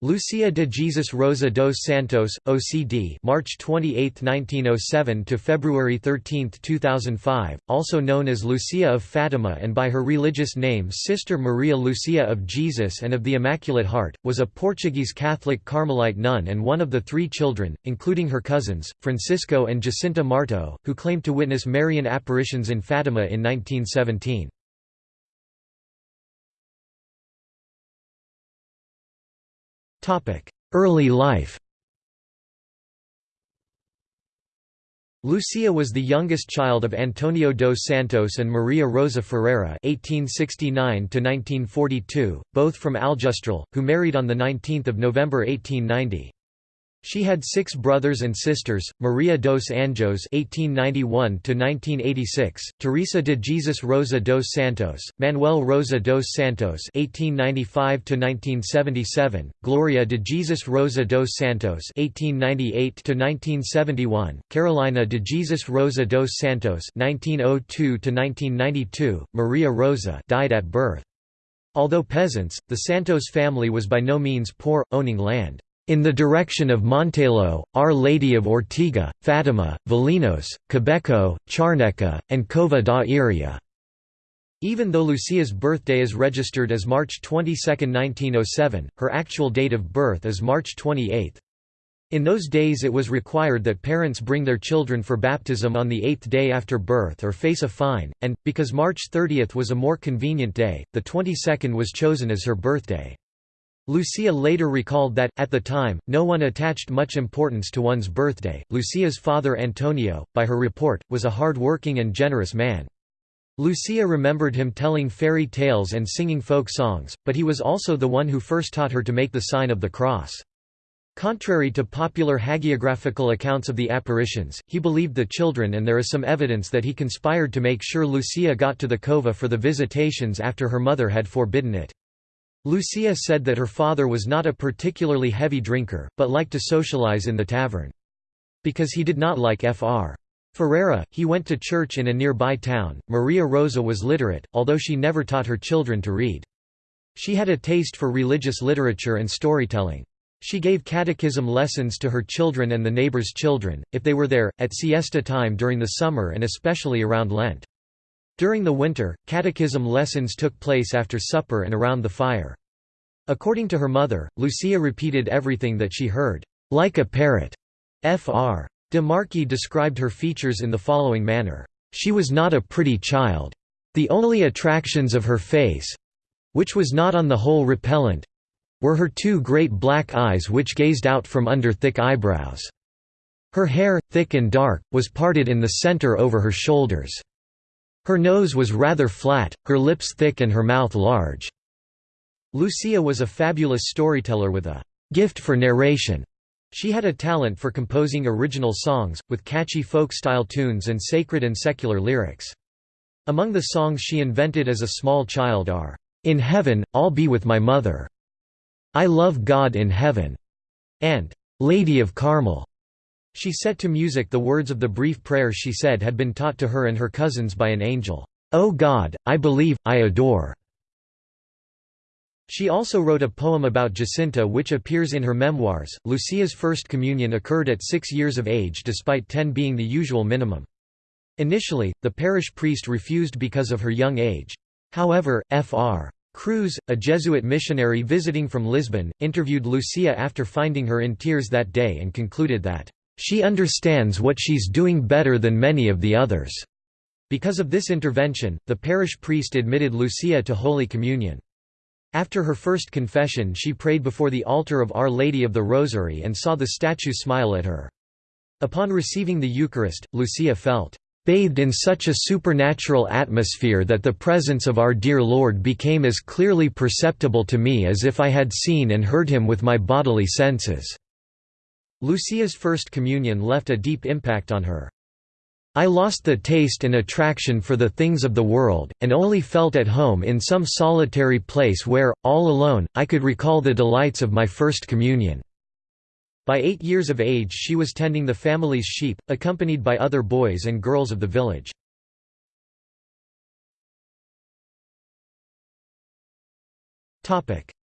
Lucia de Jesus Rosa dos Santos, OCD, March 28, 1907 to February 13, 2005, also known as Lucia of Fatima and by her religious name Sister Maria Lucia of Jesus and of the Immaculate Heart, was a Portuguese Catholic Carmelite nun and one of the three children, including her cousins, Francisco and Jacinta Marto, who claimed to witness Marian apparitions in Fatima in 1917. Early life Lucia was the youngest child of Antonio dos Santos and Maria Rosa Ferreira (1869–1942), both from Aljustrel, who married on the 19th of November 1890. She had six brothers and sisters: Maria dos Anjos (1891–1986), Teresa de Jesus Rosa dos Santos, Manuel Rosa dos Santos (1895–1977), Gloria de Jesus Rosa dos Santos (1898–1971), Carolina de Jesus Rosa dos Santos (1902–1992), Maria Rosa died at birth. Although peasants, the Santos family was by no means poor, owning land in the direction of Montelo, Our Lady of Ortiga, Fatima, Valinhos, Quebeco, Charneca, and Cova da Iria. Even though Lucia's birthday is registered as March 22, 1907, her actual date of birth is March 28. In those days it was required that parents bring their children for baptism on the eighth day after birth or face a fine, and, because March 30 was a more convenient day, the 22nd was chosen as her birthday. Lucia later recalled that, at the time, no one attached much importance to one's birthday. Lucia's father Antonio, by her report, was a hard-working and generous man. Lucia remembered him telling fairy tales and singing folk songs, but he was also the one who first taught her to make the sign of the cross. Contrary to popular hagiographical accounts of the apparitions, he believed the children and there is some evidence that he conspired to make sure Lucia got to the cova for the visitations after her mother had forbidden it. Lucia said that her father was not a particularly heavy drinker, but liked to socialize in the tavern. Because he did not like Fr. Ferreira, he went to church in a nearby town. Maria Rosa was literate, although she never taught her children to read. She had a taste for religious literature and storytelling. She gave catechism lessons to her children and the neighbors' children, if they were there, at siesta time during the summer and especially around Lent. During the winter, catechism lessons took place after supper and around the fire. According to her mother, Lucia repeated everything that she heard, like a parrot. Fr. De Marchi described her features in the following manner. She was not a pretty child. The only attractions of her face—which was not on the whole repellent—were her two great black eyes which gazed out from under thick eyebrows. Her hair, thick and dark, was parted in the center over her shoulders. Her nose was rather flat, her lips thick and her mouth large. Lucia was a fabulous storyteller with a gift for narration. She had a talent for composing original songs, with catchy folk-style tunes and sacred and secular lyrics. Among the songs she invented as a small child are, "'In Heaven, I'll Be With My Mother", "'I Love God in Heaven", and "'Lady of Carmel". She set to music the words of the brief prayer she said had been taught to her and her cousins by an angel, "'O God, I believe, I adore'". She also wrote a poem about Jacinta which appears in her memoirs. Lucia's first communion occurred at six years of age despite ten being the usual minimum. Initially, the parish priest refused because of her young age. However, Fr. Cruz, a Jesuit missionary visiting from Lisbon, interviewed Lucia after finding her in tears that day and concluded that she understands what she's doing better than many of the others." Because of this intervention, the parish priest admitted Lucia to Holy Communion. After her first confession she prayed before the altar of Our Lady of the Rosary and saw the statue smile at her. Upon receiving the Eucharist, Lucia felt, "...bathed in such a supernatural atmosphere that the presence of our dear Lord became as clearly perceptible to me as if I had seen and heard him with my bodily senses." Lucia's First Communion left a deep impact on her. I lost the taste and attraction for the things of the world, and only felt at home in some solitary place where, all alone, I could recall the delights of my First Communion." By eight years of age she was tending the family's sheep, accompanied by other boys and girls of the village.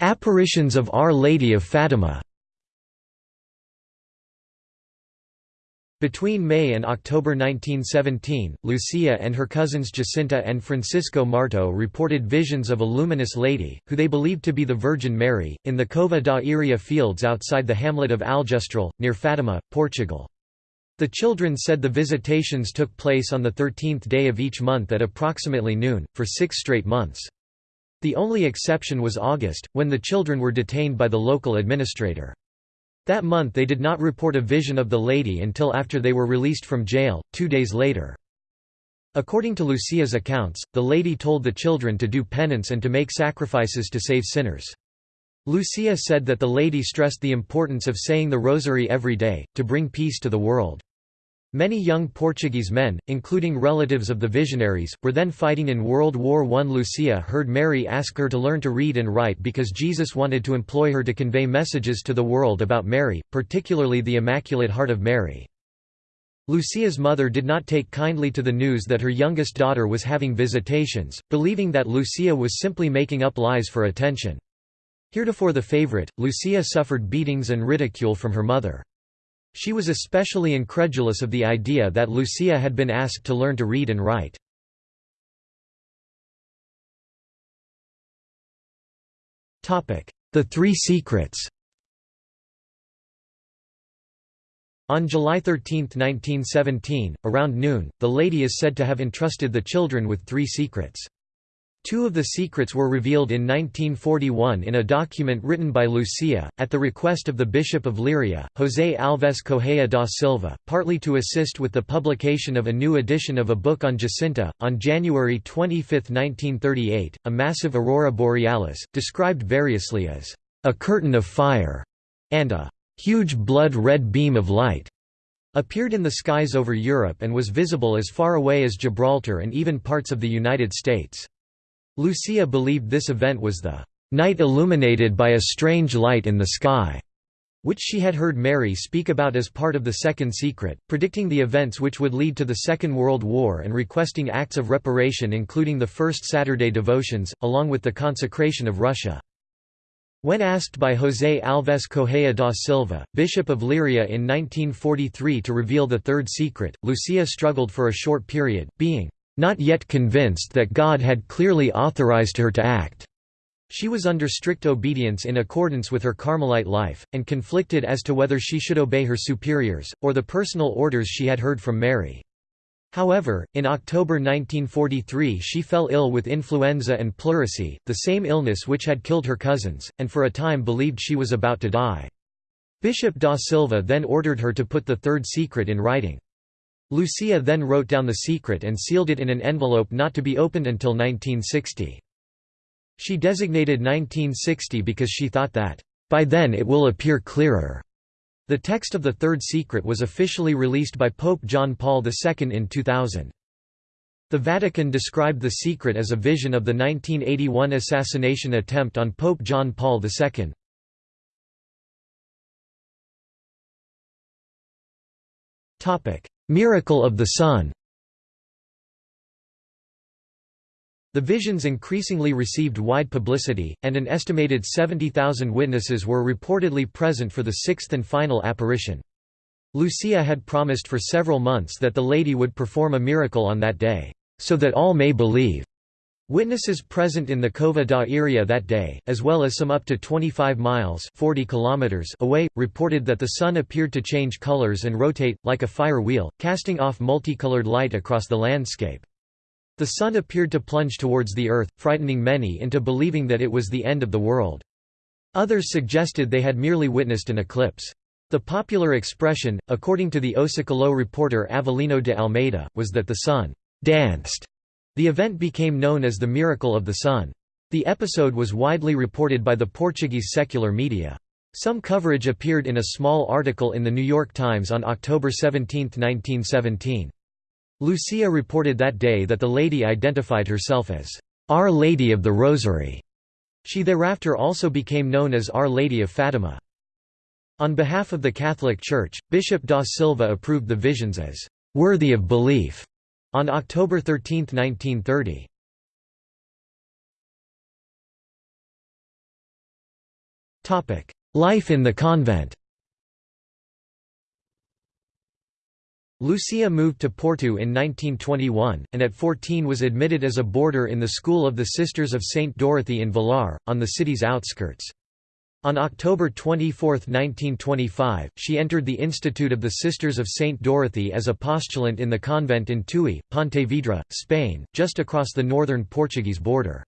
"'Apparitions of Our Lady of Fatima' Between May and October 1917, Lucia and her cousins Jacinta and Francisco Marto reported visions of a luminous lady, who they believed to be the Virgin Mary, in the Cova da Iria fields outside the hamlet of Aljustrel, near Fatima, Portugal. The children said the visitations took place on the 13th day of each month at approximately noon, for six straight months. The only exception was August, when the children were detained by the local administrator. That month they did not report a vision of the lady until after they were released from jail, two days later. According to Lucia's accounts, the lady told the children to do penance and to make sacrifices to save sinners. Lucia said that the lady stressed the importance of saying the rosary every day, to bring peace to the world. Many young Portuguese men, including relatives of the visionaries, were then fighting in World War I. Lucia heard Mary ask her to learn to read and write because Jesus wanted to employ her to convey messages to the world about Mary, particularly the Immaculate Heart of Mary. Lucia's mother did not take kindly to the news that her youngest daughter was having visitations, believing that Lucia was simply making up lies for attention. Heretofore the favorite, Lucia suffered beatings and ridicule from her mother. She was especially incredulous of the idea that Lucia had been asked to learn to read and write. The Three Secrets On July 13, 1917, around noon, the lady is said to have entrusted the children with three secrets. Two of the secrets were revealed in 1941 in a document written by Lucia, at the request of the Bishop of Leiria, José Alves Correia da Silva, partly to assist with the publication of a new edition of a book on Jacinta. On January 25, 1938, a massive aurora borealis, described variously as a curtain of fire and a huge blood-red beam of light, appeared in the skies over Europe and was visible as far away as Gibraltar and even parts of the United States. Lucia believed this event was the night illuminated by a strange light in the sky, which she had heard Mary speak about as part of the Second Secret, predicting the events which would lead to the Second World War and requesting acts of reparation including the First Saturday devotions, along with the consecration of Russia. When asked by José Alves Correia da Silva, Bishop of Leiria in 1943 to reveal the Third Secret, Lucia struggled for a short period, being not yet convinced that God had clearly authorized her to act. She was under strict obedience in accordance with her Carmelite life, and conflicted as to whether she should obey her superiors, or the personal orders she had heard from Mary. However, in October 1943 she fell ill with influenza and pleurisy, the same illness which had killed her cousins, and for a time believed she was about to die. Bishop da Silva then ordered her to put the third secret in writing. Lucia then wrote down the secret and sealed it in an envelope not to be opened until 1960. She designated 1960 because she thought that, "...by then it will appear clearer." The text of the Third Secret was officially released by Pope John Paul II in 2000. The Vatican described the secret as a vision of the 1981 assassination attempt on Pope John Paul II. Miracle of the Sun The visions increasingly received wide publicity, and an estimated 70,000 witnesses were reportedly present for the sixth and final apparition. Lucia had promised for several months that the lady would perform a miracle on that day, so that all may believe. Witnesses present in the Cova da Iria that day, as well as some up to 25 miles 40 kilometers away, reported that the sun appeared to change colors and rotate, like a fire wheel, casting off multicolored light across the landscape. The sun appeared to plunge towards the earth, frightening many into believing that it was the end of the world. Others suggested they had merely witnessed an eclipse. The popular expression, according to the O Século reporter Avelino de Almeida, was that the sun danced the event became known as the Miracle of the Sun. The episode was widely reported by the Portuguese secular media. Some coverage appeared in a small article in The New York Times on October 17, 1917. Lucia reported that day that the lady identified herself as, "'Our Lady of the Rosary'". She thereafter also became known as Our Lady of Fatima. On behalf of the Catholic Church, Bishop da Silva approved the visions as, "'worthy of belief' On October 13, 1930. Life in the convent Lucia moved to Porto in 1921, and at 14 was admitted as a boarder in the School of the Sisters of St. Dorothy in Vilar, on the city's outskirts. On October 24, 1925, she entered the Institute of the Sisters of St. Dorothy as a postulant in the convent in Tui, Pontevedra, Spain, just across the northern Portuguese border.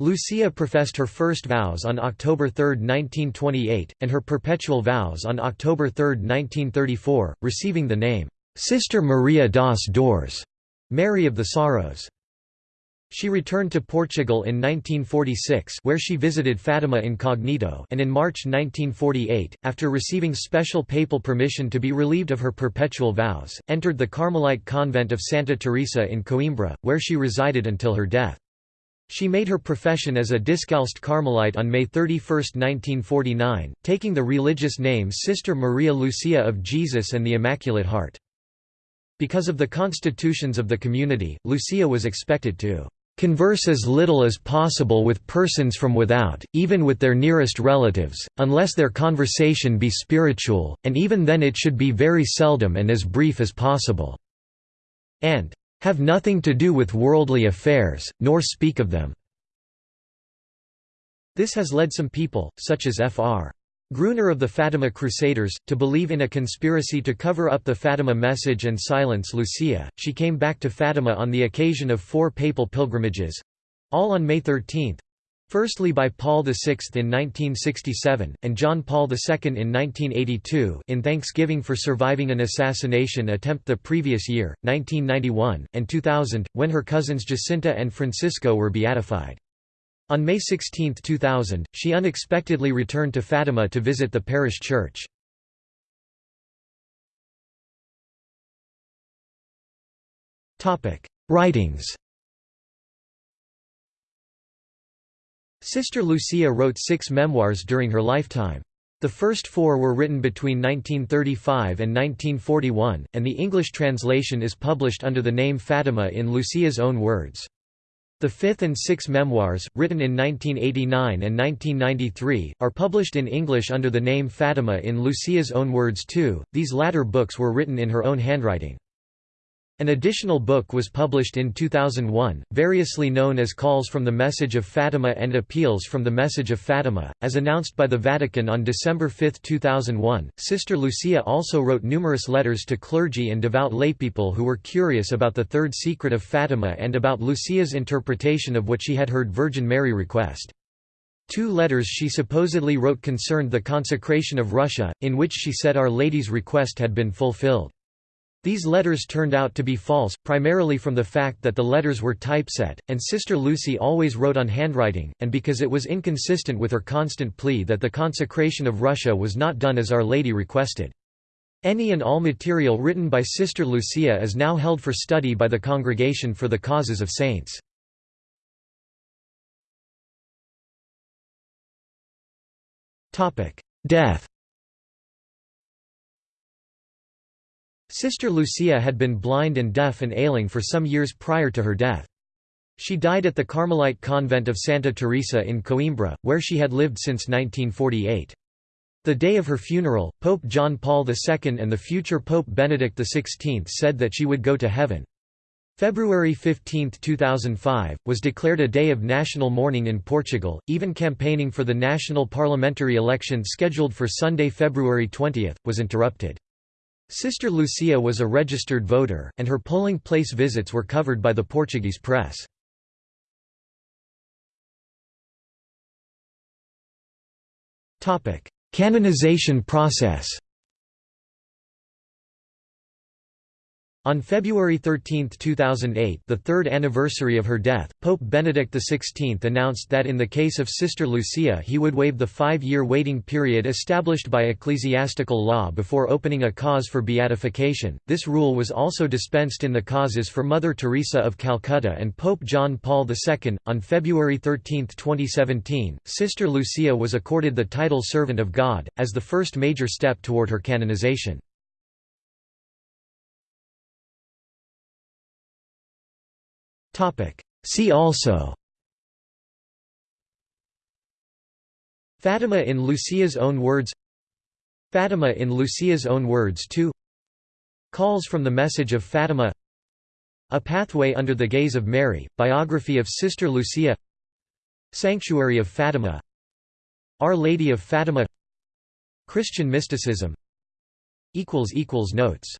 Lucia professed her first vows on October 3, 1928, and her perpetual vows on October 3, 1934, receiving the name, Sister Maria das Dores, Mary of the Sorrows. She returned to Portugal in 1946 where she visited Fatima incognito and in March 1948, after receiving special papal permission to be relieved of her perpetual vows, entered the Carmelite convent of Santa Teresa in Coimbra, where she resided until her death. She made her profession as a Discalced Carmelite on May 31, 1949, taking the religious name Sister Maria Lucia of Jesus and the Immaculate Heart. Because of the constitutions of the community, Lucia was expected to converse as little as possible with persons from without, even with their nearest relatives, unless their conversation be spiritual, and even then it should be very seldom and as brief as possible, and have nothing to do with worldly affairs, nor speak of them." This has led some people, such as Fr. Gruner of the Fatima Crusaders, to believe in a conspiracy to cover up the Fatima message and silence Lucia. She came back to Fatima on the occasion of four papal pilgrimages all on May 13 firstly by Paul VI in 1967, and John Paul II in 1982 in thanksgiving for surviving an assassination attempt the previous year, 1991, and 2000, when her cousins Jacinta and Francisco were beatified. On May 16, 2000, she unexpectedly returned to Fatima to visit the parish church. Writings Sister Lucia wrote six memoirs during her lifetime. The first four were written between 1935 and 1941, and the English translation is published under the name Fatima in Lucia's own words. The fifth and sixth memoirs, written in 1989 and 1993, are published in English under the name Fatima in Lucia's own words too, these latter books were written in her own handwriting. An additional book was published in 2001, variously known as Calls from the Message of Fatima and Appeals from the Message of Fatima. As announced by the Vatican on December 5, 2001, Sister Lucia also wrote numerous letters to clergy and devout laypeople who were curious about the third secret of Fatima and about Lucia's interpretation of what she had heard Virgin Mary request. Two letters she supposedly wrote concerned the consecration of Russia, in which she said Our Lady's request had been fulfilled. These letters turned out to be false, primarily from the fact that the letters were typeset, and Sister Lucy always wrote on handwriting, and because it was inconsistent with her constant plea that the consecration of Russia was not done as Our Lady requested. Any and all material written by Sister Lucia is now held for study by the Congregation for the Causes of Saints. Death Sister Lucia had been blind and deaf and ailing for some years prior to her death. She died at the Carmelite convent of Santa Teresa in Coimbra, where she had lived since 1948. The day of her funeral, Pope John Paul II and the future Pope Benedict XVI said that she would go to heaven. February 15, 2005, was declared a day of national mourning in Portugal, even campaigning for the national parliamentary election scheduled for Sunday, February 20, was interrupted. Sister Lucia was a registered voter, and her polling place visits were covered by the Portuguese press. Canonization process On February 13, 2008 the third anniversary of her death, Pope Benedict XVI announced that in the case of Sister Lucia he would waive the five-year waiting period established by ecclesiastical law before opening a cause for beatification. This rule was also dispensed in the causes for Mother Teresa of Calcutta and Pope John Paul II. On February 13, 2017, Sister Lucia was accorded the title Servant of God, as the first major step toward her canonization. See also. Fatima in Lucia's own words. Fatima in Lucia's own words too. Calls from the Message of Fatima. A Pathway Under the Gaze of Mary, biography of Sister Lucia. Sanctuary of Fatima. Our Lady of Fatima. Christian mysticism. Notes